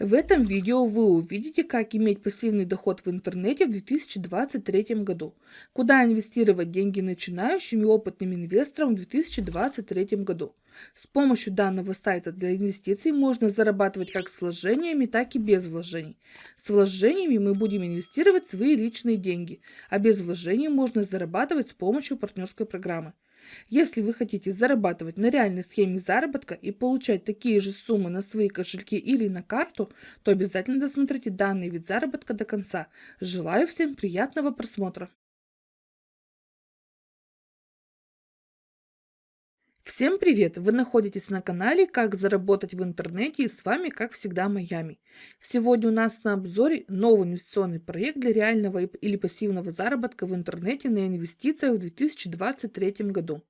В этом видео вы увидите, как иметь пассивный доход в интернете в 2023 году, куда инвестировать деньги начинающим и опытным инвесторам в 2023 году. С помощью данного сайта для инвестиций можно зарабатывать как с вложениями, так и без вложений. С вложениями мы будем инвестировать свои личные деньги, а без вложений можно зарабатывать с помощью партнерской программы. Если вы хотите зарабатывать на реальной схеме заработка и получать такие же суммы на свои кошельки или на карту, то обязательно досмотрите данный вид заработка до конца. Желаю всем приятного просмотра! Всем привет! Вы находитесь на канале «Как заработать в интернете» и с вами, как всегда, Майами. Сегодня у нас на обзоре новый инвестиционный проект для реального или пассивного заработка в интернете на инвестициях в 2023 году.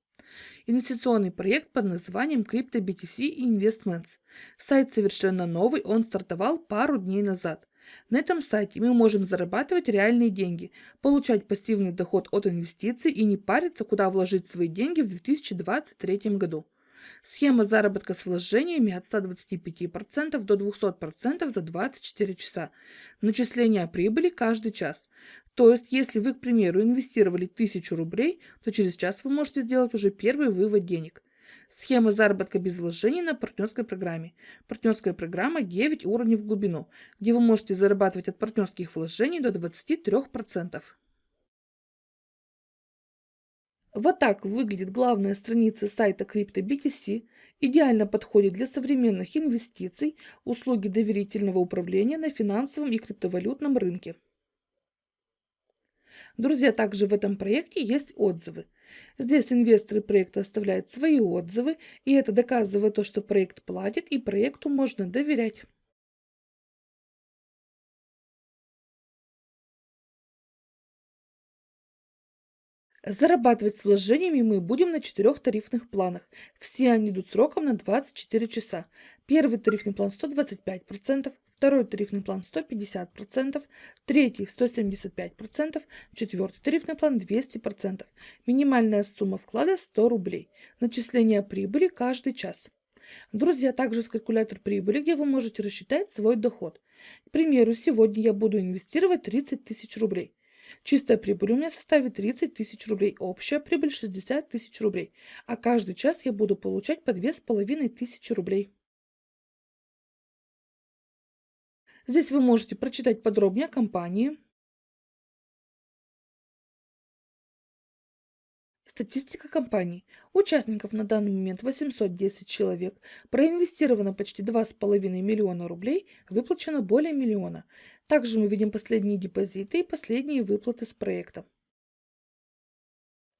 Инвестиционный проект под названием Crypto BTC Investments. Сайт совершенно новый, он стартовал пару дней назад. На этом сайте мы можем зарабатывать реальные деньги, получать пассивный доход от инвестиций и не париться, куда вложить свои деньги в 2023 году. Схема заработка с вложениями от 125% до 200% за 24 часа. Начисление прибыли каждый час. То есть, если вы, к примеру, инвестировали 1000 рублей, то через час вы можете сделать уже первый вывод денег. Схема заработка без вложений на партнерской программе. Партнерская программа 9 уровней в глубину, где вы можете зарабатывать от партнерских вложений до 23%. Вот так выглядит главная страница сайта CryptoBTC. Идеально подходит для современных инвестиций, услуги доверительного управления на финансовом и криптовалютном рынке. Друзья, также в этом проекте есть отзывы. Здесь инвесторы проекта оставляют свои отзывы, и это доказывает то, что проект платит и проекту можно доверять. Зарабатывать с вложениями мы будем на четырех тарифных планах. Все они идут сроком на 24 часа. Первый тарифный план 125%, второй тарифный план 150%, третий 175%, четвертый тарифный план 200%. Минимальная сумма вклада 100 рублей. Начисление прибыли каждый час. Друзья, также есть калькулятор прибыли, где вы можете рассчитать свой доход. К примеру, сегодня я буду инвестировать 30 тысяч рублей. Чистая прибыль у меня составит 30 тысяч рублей, общая прибыль 60 тысяч рублей, а каждый час я буду получать по 2500 рублей. Здесь вы можете прочитать подробнее о компании, Статистика компании. Участников на данный момент 810 человек. Проинвестировано почти 2,5 миллиона рублей, выплачено более миллиона. Также мы видим последние депозиты и последние выплаты с проекта.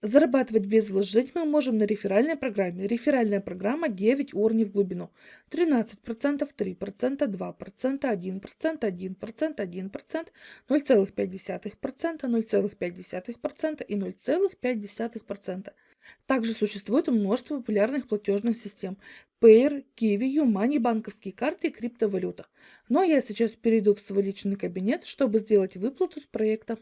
Зарабатывать без вложений мы можем на реферальной программе. Реферальная программа 9 уровней в глубину. 13%, 3%, 2%, 1%, 1%, 1%, 0,5%, 0,5% и 0,5%. Также существует множество популярных платежных систем. Payer, Kiwi, Юмани, банковские карты и криптовалюта. Но я сейчас перейду в свой личный кабинет, чтобы сделать выплату с проекта.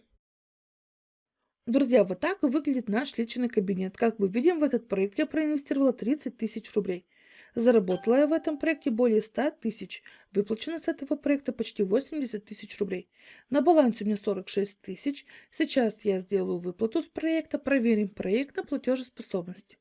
Друзья, вот так выглядит наш личный кабинет. Как мы видим, в этот проект я проинвестировала 30 тысяч рублей. Заработала я в этом проекте более 100 тысяч. Выплачено с этого проекта почти 80 тысяч рублей. На балансе у меня 46 тысяч. Сейчас я сделаю выплату с проекта, проверим проект на платежеспособность.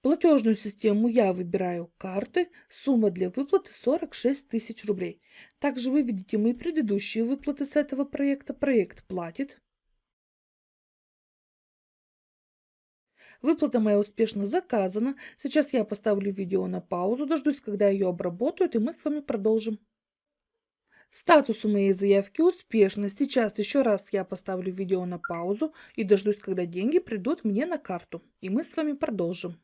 Платежную систему я выбираю карты, сумма для выплаты 46 тысяч рублей. Также вы видите мои предыдущие выплаты с этого проекта. Проект платит. Выплата моя успешно заказана. Сейчас я поставлю видео на паузу, дождусь, когда ее обработают, и мы с вами продолжим. Статус у моей заявки успешно. Сейчас еще раз я поставлю видео на паузу и дождусь, когда деньги придут мне на карту. И мы с вами продолжим.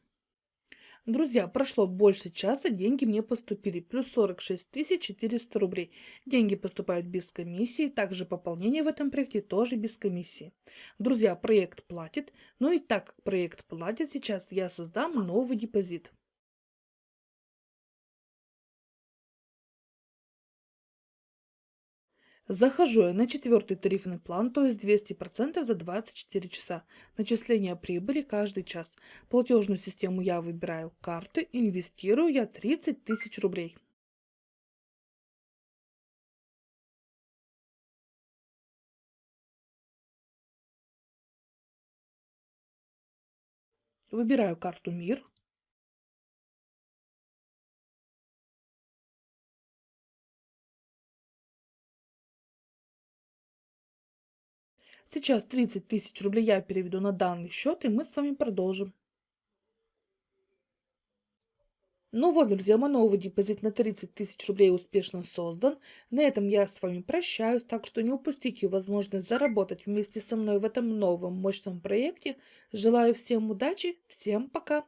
Друзья, прошло больше часа, деньги мне поступили. Плюс 46 400 рублей. Деньги поступают без комиссии. Также пополнение в этом проекте тоже без комиссии. Друзья, проект платит. Ну и так как проект платит, сейчас я создам новый депозит. Захожу я на четвертый тарифный план, то есть 200% за 24 часа. Начисление прибыли каждый час. Платежную систему я выбираю карты, инвестирую я 30 тысяч рублей. Выбираю карту «Мир», Сейчас 30 тысяч рублей я переведу на данный счет, и мы с вами продолжим. Ну вот, друзья, мой новый депозит на 30 тысяч рублей успешно создан. На этом я с вами прощаюсь, так что не упустите возможность заработать вместе со мной в этом новом мощном проекте. Желаю всем удачи, всем пока!